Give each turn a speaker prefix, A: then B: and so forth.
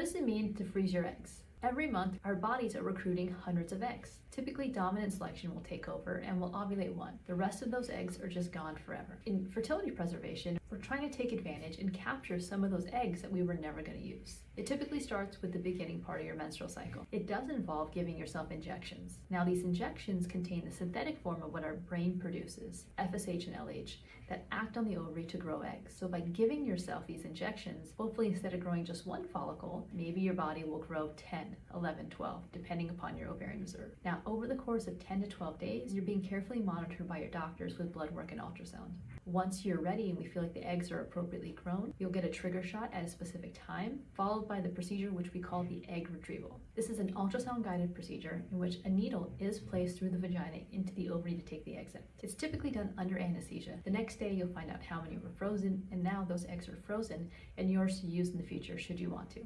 A: What does it mean to freeze your eggs? Every month, our bodies are recruiting hundreds of eggs. Typically, dominant selection will take over and will ovulate one. The rest of those eggs are just gone forever. In fertility preservation, we're trying to take advantage and capture some of those eggs that we were never going to use. It typically starts with the beginning part of your menstrual cycle. It does involve giving yourself injections. Now, these injections contain the synthetic form of what our brain produces, FSH and LH, that act on the ovary to grow eggs. So by giving yourself these injections, hopefully instead of growing just one follicle, maybe your body will grow 10, 11, 12, depending upon your ovarian reserve. Now, over the course of 10 to 12 days, you're being carefully monitored by your doctors with blood work and ultrasound. Once you're ready and we feel like the eggs are appropriately grown, you'll get a trigger shot at a specific time, followed by the procedure which we call the egg retrieval. This is an ultrasound guided procedure in which a needle is placed through the vagina into the ovary to take the eggs out. It's typically done under anesthesia. The next day you'll find out how many were frozen and now those eggs are frozen and yours to use in the future should you want to.